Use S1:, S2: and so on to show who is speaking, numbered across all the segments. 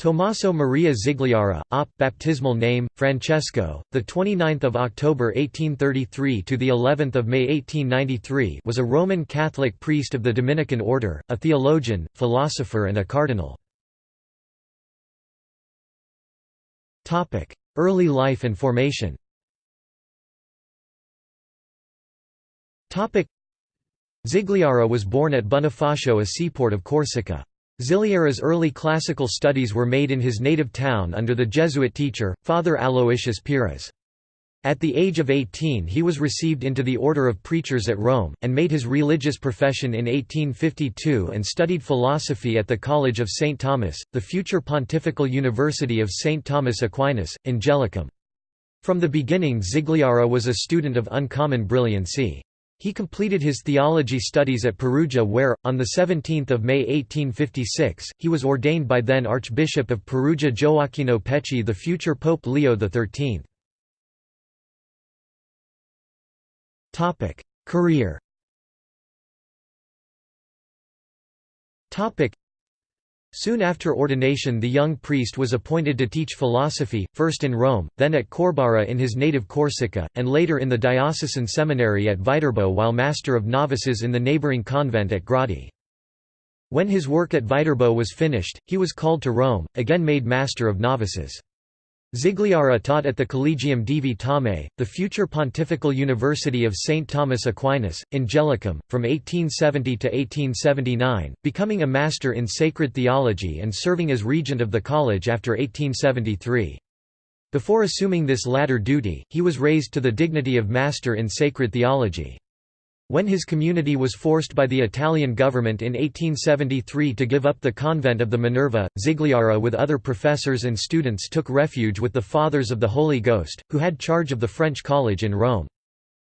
S1: Tommaso Maria Zigliara, op. baptismal name Francesco, the 29th of October 1833 to the 11th of May 1893, was a Roman Catholic priest of the Dominican order, a theologian, philosopher and a cardinal. Topic: Early life and formation. Topic: Zigliara was born at Bonifacio, a seaport of Corsica. Zigliara's early classical studies were made in his native town under the Jesuit teacher, Father Aloysius Pires. At the age of 18 he was received into the Order of Preachers at Rome, and made his religious profession in 1852 and studied philosophy at the College of St. Thomas, the future Pontifical University of St. Thomas Aquinas, Angelicum. From the beginning Zigliara was a student of uncommon brilliancy. He completed his theology studies at Perugia where, on 17 May 1856, he was ordained by then Archbishop of Perugia Gioacchino Pecci the future Pope Leo XIII. Career Soon after ordination the young priest was appointed to teach philosophy, first in Rome, then at Corbara in his native Corsica, and later in the diocesan seminary at Viterbo while master of novices in the neighbouring convent at Gradi. When his work at Viterbo was finished, he was called to Rome, again made master of novices. Zigliara taught at the Collegium Divi Thomae, the future Pontifical University of St. Thomas Aquinas, Angelicum, from 1870 to 1879, becoming a master in sacred theology and serving as regent of the college after 1873. Before assuming this latter duty, he was raised to the dignity of Master in Sacred Theology. When his community was forced by the Italian government in 1873 to give up the convent of the Minerva, Zigliara with other professors and students took refuge with the Fathers of the Holy Ghost, who had charge of the French college in Rome.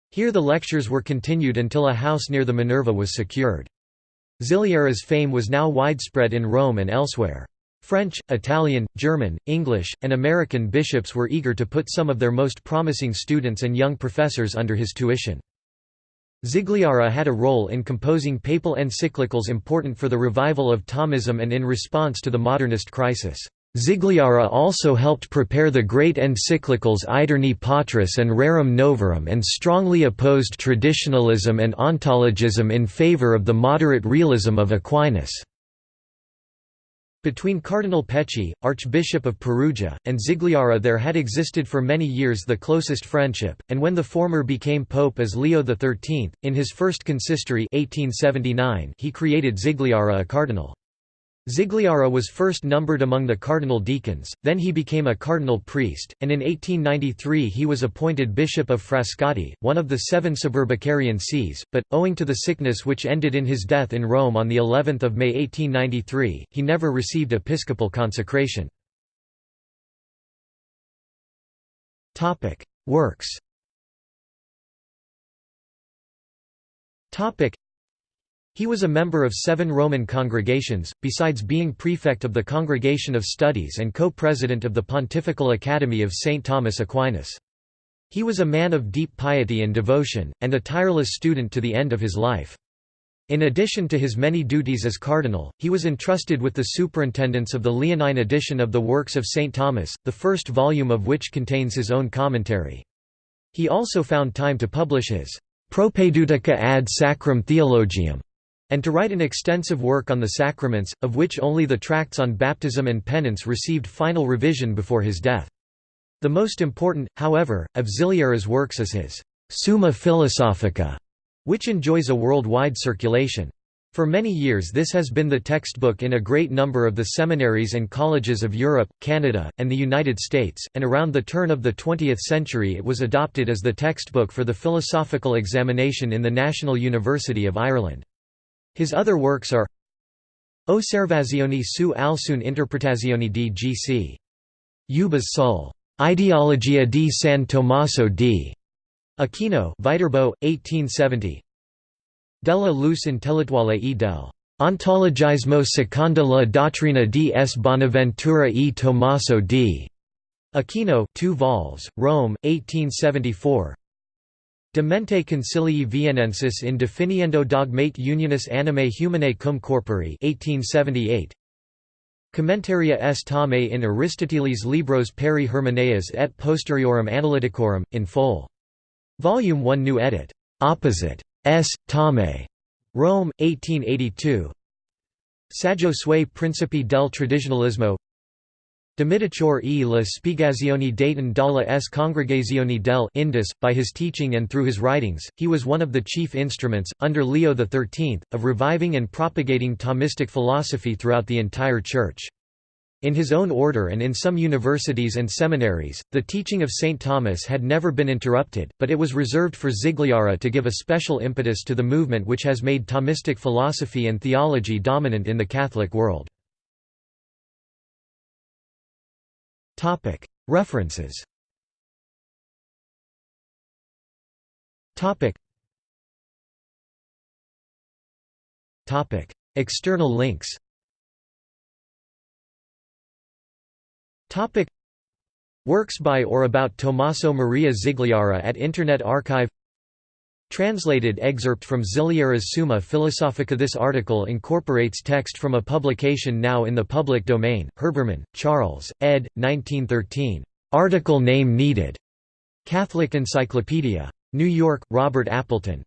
S1: Here the lectures were continued until a house near the Minerva was secured. Zigliara's fame was now widespread in Rome and elsewhere. French, Italian, German, English, and American bishops were eager to put some of their most promising students and young professors under his tuition. Zigliara had a role in composing papal encyclicals important for the revival of Thomism and in response to the modernist crisis. Zigliara also helped prepare the great encyclicals Aeterni Patris and Rerum Novarum and strongly opposed traditionalism and ontologism in favor of the moderate realism of Aquinas. Between Cardinal Pecci, Archbishop of Perugia, and Zigliara there had existed for many years the closest friendship, and when the former became pope as Leo XIII, in his first consistory 1879 he created Zigliara a cardinal. Zigliara was first numbered among the cardinal deacons, then he became a cardinal priest, and in 1893 he was appointed Bishop of Frascati, one of the seven suburbicarian sees, but, owing to the sickness which ended in his death in Rome on of May 1893, he never received episcopal consecration. Works he was a member of seven Roman congregations, besides being prefect of the Congregation of Studies and co-president of the Pontifical Academy of St. Thomas Aquinas. He was a man of deep piety and devotion, and a tireless student to the end of his life. In addition to his many duties as cardinal, he was entrusted with the superintendence of the Leonine edition of the Works of St. Thomas, the first volume of which contains his own commentary. He also found time to publish his Propedeutica ad Sacrum Theologium, and to write an extensive work on the sacraments, of which only the tracts on baptism and penance received final revision before his death. The most important, however, of Zigliara's works is his Summa Philosophica, which enjoys a worldwide circulation. For many years this has been the textbook in a great number of the seminaries and colleges of Europe, Canada, and the United States, and around the turn of the 20th century it was adopted as the textbook for the philosophical examination in the National University of Ireland. His other works are Osservazioni su alcune interpretazioni di G.C. Ubaghs sul Ideologia di San Tommaso di Aquino Viterbo, 1870 Della luz intellettuale e del Ontologismo seconda la dottrina di S. Bonaventura e Tommaso di Aquino 2 vols, Rome, 1874 Demente Concilii Vienensis in definiendo dogmate unionis animae humanae cum corpori 1878. Commentaria est Thomae in Aristoteles Libros peri Hermeneias et Posteriorum Analyticorum, in Fol. Volume 1 New edit. Opposite. S. Thomae. Rome, 1882 Saggio sui principi del tradizionalismo Domiticore e la spiegazione Dayton dalla s congregazioni del Indus. By his teaching and through his writings, he was one of the chief instruments, under Leo XIII, of reviving and propagating Thomistic philosophy throughout the entire Church. In his own order and in some universities and seminaries, the teaching of St. Thomas had never been interrupted, but it was reserved for Zigliara to give a special impetus to the movement which has made Thomistic philosophy and theology dominant in the Catholic world. References. External links. Works by or about Tommaso Maria Zigliara at Internet Archive Translated excerpt from Zigliara's Summa Philosophica This article incorporates text from a publication now in the public domain, Herbermann, Charles, ed. 1913. Article name needed. Catholic Encyclopedia. New York, Robert Appleton.